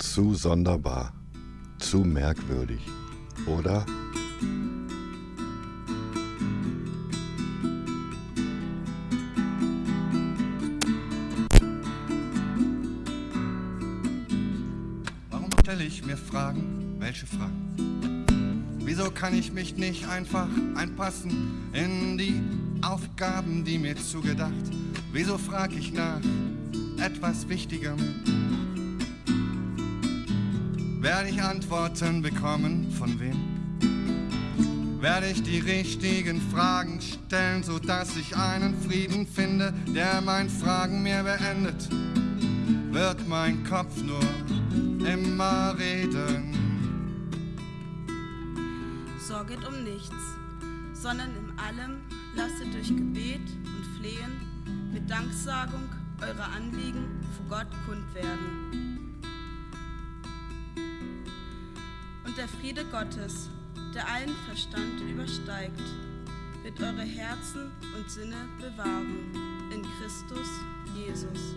Zu sonderbar, zu merkwürdig, oder? Warum stelle ich mir Fragen? Welche Fragen? Wieso kann ich mich nicht einfach einpassen in die Aufgaben, die mir zugedacht? Wieso frag ich nach etwas Wichtigem? Werde ich Antworten bekommen? Von wem? Werde ich die richtigen Fragen stellen, sodass ich einen Frieden finde, der mein Fragen mir beendet? Wird mein Kopf nur immer reden? Sorget um nichts, sondern in allem lasset durch Gebet und Flehen mit Danksagung eure Anliegen vor Gott kund werden. Der Friede Gottes, der allen Verstand übersteigt, wird eure Herzen und Sinne bewahren in Christus Jesus.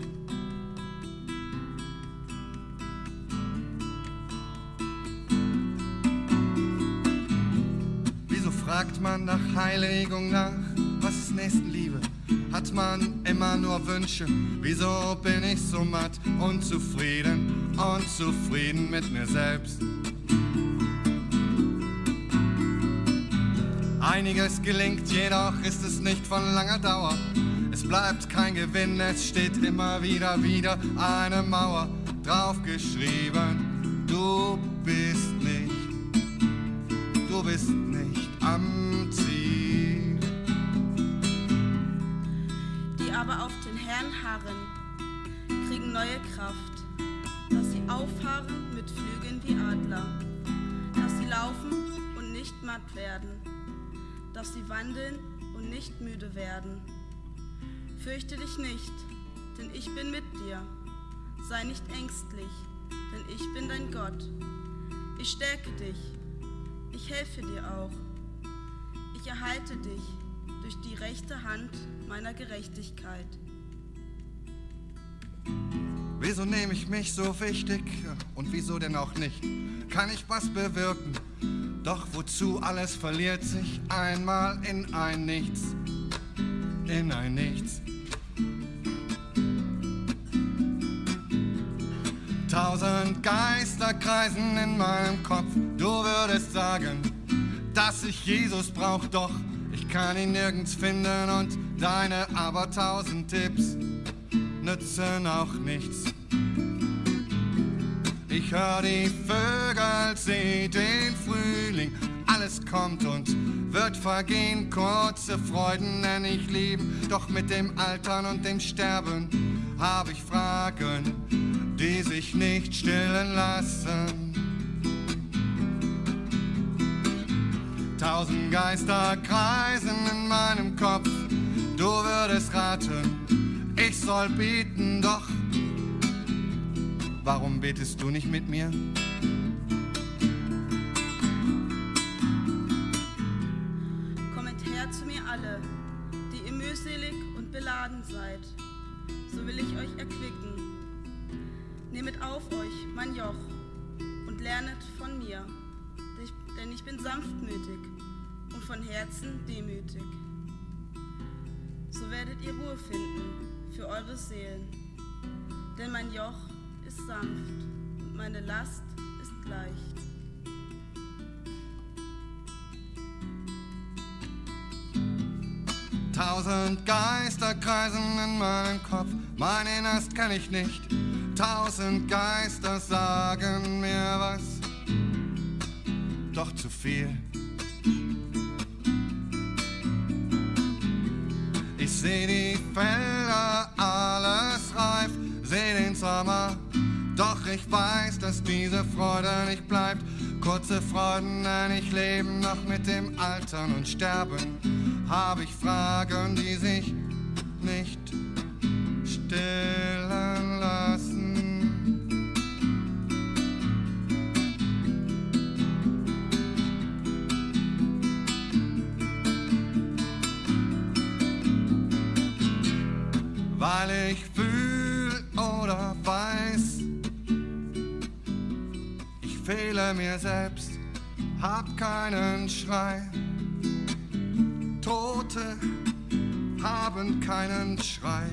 Wieso fragt man nach Heiligung nach? Was ist Nächstenliebe? Hat man immer nur Wünsche? Wieso bin ich so matt, unzufrieden, unzufrieden mit mir selbst? Einiges gelingt, jedoch ist es nicht von langer Dauer. Es bleibt kein Gewinn, es steht immer wieder wieder eine Mauer draufgeschrieben. Du bist nicht, du bist nicht am Ziel. die aber auf den Herrn harren, kriegen neue Kraft, dass sie auffahren mit Flügeln wie Adler, dass sie laufen und nicht matt werden, dass sie wandeln und nicht müde werden. Fürchte dich nicht, denn ich bin mit dir. Sei nicht ängstlich, denn ich bin dein Gott. Ich stärke dich, ich helfe dir auch. Ich erhalte dich durch die rechte Hand meiner Gerechtigkeit. Wieso nehme ich mich so wichtig und wieso denn auch nicht? Kann ich was bewirken? Doch wozu alles verliert sich einmal in ein Nichts, in ein Nichts. Tausend Geister kreisen in meinem Kopf, du würdest sagen, dass ich Jesus brauch, doch ich kann ihn nirgends finden und deine aber tausend Tipps nützen auch nichts. Ich hör die Vögel, seh den Frühling, alles kommt und wird vergehen, kurze Freuden nenn ich Leben, doch mit dem Altern und dem Sterben hab ich Fragen, die sich nicht stillen lassen. Tausend Geister kreisen in meinem Kopf, du würdest raten, ich soll beten, doch warum betest du nicht mit mir? Kommet her zu mir alle, die ihr mühselig und beladen seid, so will ich euch erquicken. Nehmet auf euch mein Joch und lernet von mir, denn ich bin sanftmütig und von Herzen demütig. So werdet ihr Ruhe finden für eure Seelen, denn mein Joch ist sanft und meine Last ist leicht. Tausend Geister kreisen in meinem Kopf, mein Innerst kenn ich nicht. Tausend Geister sagen mir was, doch zu viel. Ich seh die Felder, weiß, dass diese Freude nicht bleibt. Kurze Freuden, denn ich lebe noch mit dem Altern und Sterben. Hab ich Fragen, die sich nicht stillen fehle mir selbst, hab keinen Schrei. Tote haben keinen Schrei.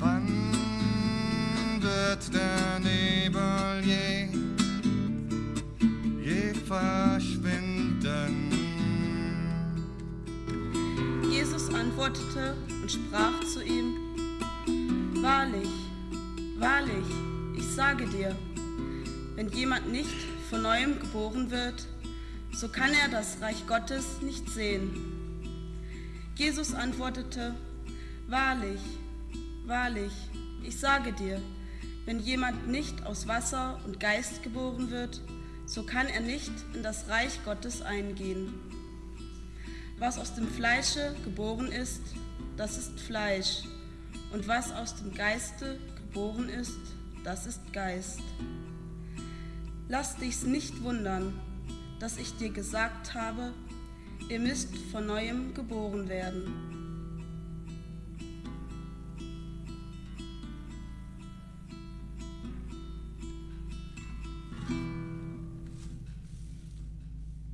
Wann der Nebel je, je verschwinden? Jesus antwortete und sprach zu ihm, Wahrlich, wahrlich, ich sage dir, wenn jemand nicht von neuem geboren wird, so kann er das Reich Gottes nicht sehen. Jesus antwortete, Wahrlich, wahrlich, ich sage dir, wenn jemand nicht aus Wasser und Geist geboren wird, so kann er nicht in das Reich Gottes eingehen. Was aus dem Fleische geboren ist, das ist Fleisch, und was aus dem Geiste geboren ist, das ist Geist. Lass dich's nicht wundern, dass ich dir gesagt habe, ihr müsst von neuem geboren werden.